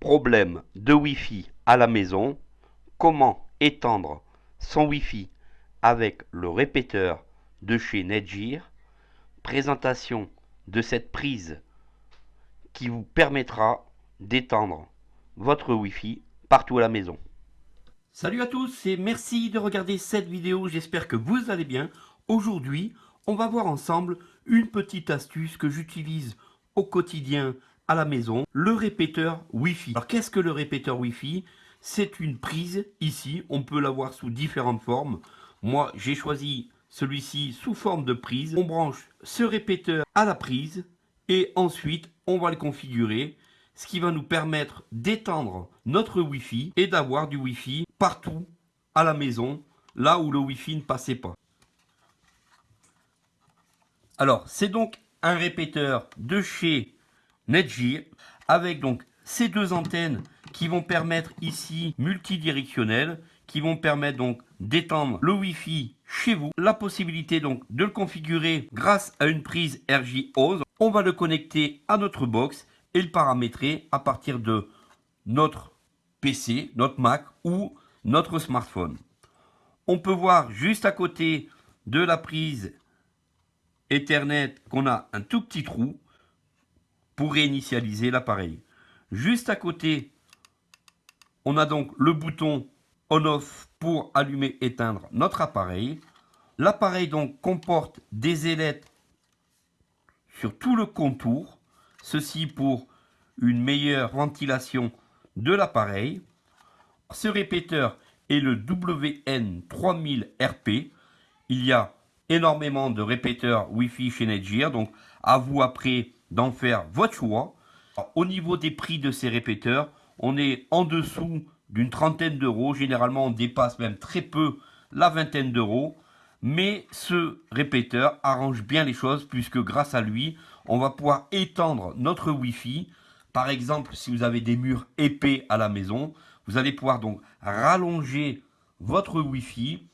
Problème de Wi-Fi à la maison. Comment étendre son Wi-Fi avec le répéteur de chez Netgear? Présentation de cette prise qui vous permettra d'étendre votre Wi-Fi partout à la maison. Salut à tous et merci de regarder cette vidéo, j'espère que vous allez bien. Aujourd'hui, on va voir ensemble une petite astuce que j'utilise au quotidien à la maison, le répéteur Wi-Fi. Alors qu'est-ce que le répéteur Wi-Fi? C'est une prise ici, on peut l'avoir sous différentes formes. Moi, j'ai choisi celui-ci sous forme de prise. On branche ce répéteur à la prise et ensuite, on va le configurer ce qui va nous permettre d'étendre notre Wi-Fi et d'avoir du Wi-Fi partout à la maison, là où le Wi-Fi ne passait pas. Alors, c'est donc un répéteur de chez Netgear avec donc ces deux antennes qui vont permettre ici multidirectionnel, qui vont permettre donc d'étendre le Wi-Fi chez vous. La possibilité donc de le configurer grâce à une prise RJ11. On va le connecter à notre box et le paramétrer à partir de notre PC, notre Mac ou notre smartphone. On peut voir juste à côté de la prise Ethernet qu'on a un tout petit trou pour réinitialiser l'appareil. Juste à côté, on a donc le bouton on-off pour allumer éteindre notre appareil. L'appareil donc comporte des ailettes sur tout le contour Ceci pour une meilleure ventilation de l'appareil. Ce répéteur est le WN3000RP. Il y a énormément de répéteurs Wi-Fi chez Netgear, donc à vous après d'en faire votre choix. au niveau des prix de ces répéteurs, on est en dessous d'une trentaine d'euros. Généralement, on dépasse même très peu la vingtaine d'euros. Mais ce répéteur arrange bien les choses puisque grâce à lui, on va pouvoir étendre notre Wi-Fi. Par exemple, si vous avez des murs épais à la maison, vous allez pouvoir donc rallonger votre Wi-Fi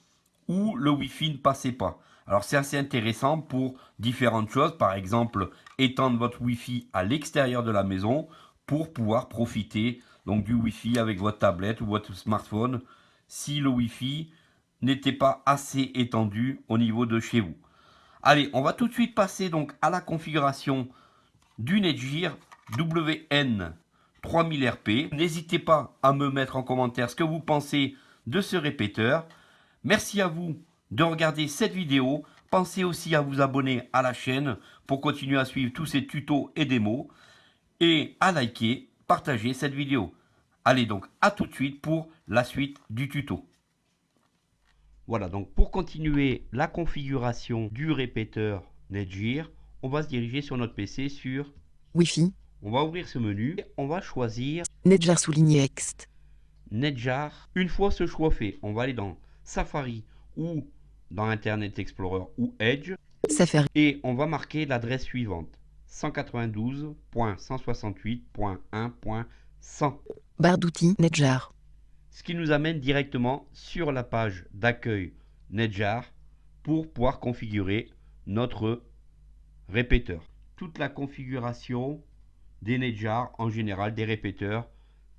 où le Wi-Fi ne passait pas. Alors c'est assez intéressant pour différentes choses, par exemple étendre votre Wi-Fi à l'extérieur de la maison pour pouvoir profiter donc du Wi-Fi avec votre tablette ou votre smartphone si le Wi-Fi n'était pas assez étendu au niveau de chez vous. Allez, on va tout de suite passer donc à la configuration du Netgear WN3000RP. N'hésitez pas à me mettre en commentaire ce que vous pensez de ce répéteur. Merci à vous de regarder cette vidéo. Pensez aussi à vous abonner à la chaîne pour continuer à suivre tous ces tutos et démos. Et à liker, partager cette vidéo. Allez donc à tout de suite pour la suite du tuto. Voilà, donc pour continuer la configuration du répéteur Netgear, on va se diriger sur notre PC sur Wi-Fi. On va ouvrir ce menu, on va choisir Netjar souligné Ext. Netjar. Une fois ce choix fait, on va aller dans Safari ou dans Internet Explorer ou Edge. Safari. Et on va marquer l'adresse suivante 192.168.1.100. Barre d'outils Netjar ce qui nous amène directement sur la page d'accueil Netjar pour pouvoir configurer notre répéteur. Toute la configuration des Netjar en général, des répéteurs,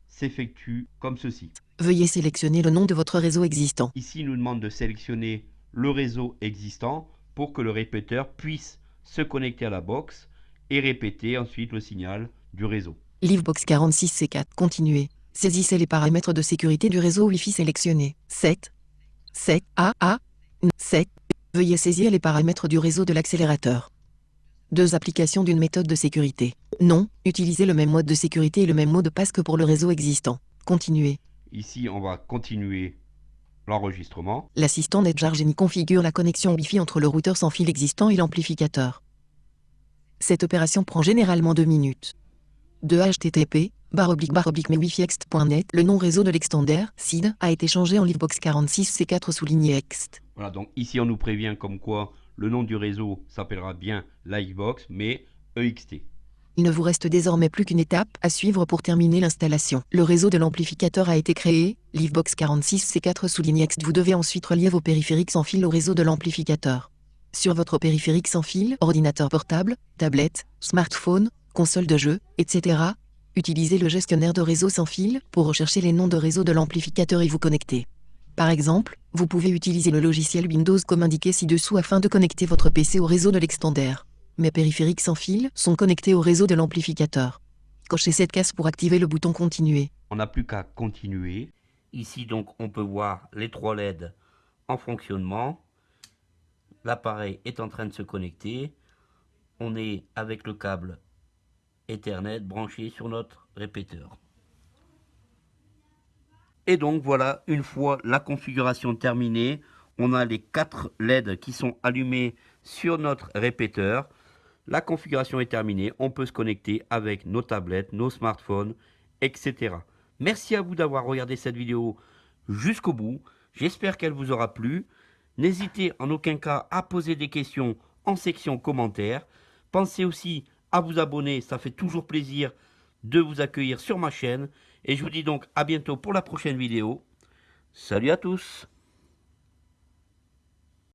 s'effectue comme ceci. Veuillez sélectionner le nom de votre réseau existant. Ici, il nous demande de sélectionner le réseau existant pour que le répéteur puisse se connecter à la box et répéter ensuite le signal du réseau. Livebox 46C4, continuer. Saisissez les paramètres de sécurité du réseau Wi-Fi sélectionné. 7. 7. A. A. 7. Veuillez saisir les paramètres du réseau de l'accélérateur. Deux applications d'une méthode de sécurité. Non, utilisez le même mode de sécurité et le même mot de passe que pour le réseau existant. Continuez. Ici, on va continuer l'enregistrement. L'assistant NetJarGenie configure la connexion Wi-Fi entre le routeur sans fil existant et l'amplificateur. Cette opération prend généralement 2 minutes. De HTTP, barre oblique barre oblique le nom réseau de l'extender, SID, a été changé en Livebox 46C4 souligné ext. Voilà, donc ici on nous prévient comme quoi le nom du réseau s'appellera bien Livebox, mais EXT. Il ne vous reste désormais plus qu'une étape à suivre pour terminer l'installation. Le réseau de l'amplificateur a été créé, Livebox 46C4 souligne X. Vous devez ensuite relier vos périphériques sans fil au réseau de l'amplificateur. Sur votre périphérique sans fil, ordinateur portable, tablette, smartphone, console de jeu, etc., utilisez le gestionnaire de réseau sans fil pour rechercher les noms de réseau de l'amplificateur et vous connecter. Par exemple, vous pouvez utiliser le logiciel Windows comme indiqué ci-dessous afin de connecter votre PC au réseau de l'extender. Mes périphériques sans fil sont connectés au réseau de l'amplificateur. Cochez cette case pour activer le bouton Continuer. On n'a plus qu'à continuer. Ici donc on peut voir les trois LED en fonctionnement. L'appareil est en train de se connecter. On est avec le câble Ethernet branché sur notre répéteur. Et donc voilà, une fois la configuration terminée, on a les quatre LED qui sont allumés sur notre répéteur. La configuration est terminée, on peut se connecter avec nos tablettes, nos smartphones, etc. Merci à vous d'avoir regardé cette vidéo jusqu'au bout. J'espère qu'elle vous aura plu. N'hésitez en aucun cas à poser des questions en section commentaires. Pensez aussi à vous abonner, ça fait toujours plaisir de vous accueillir sur ma chaîne. Et je vous dis donc à bientôt pour la prochaine vidéo. Salut à tous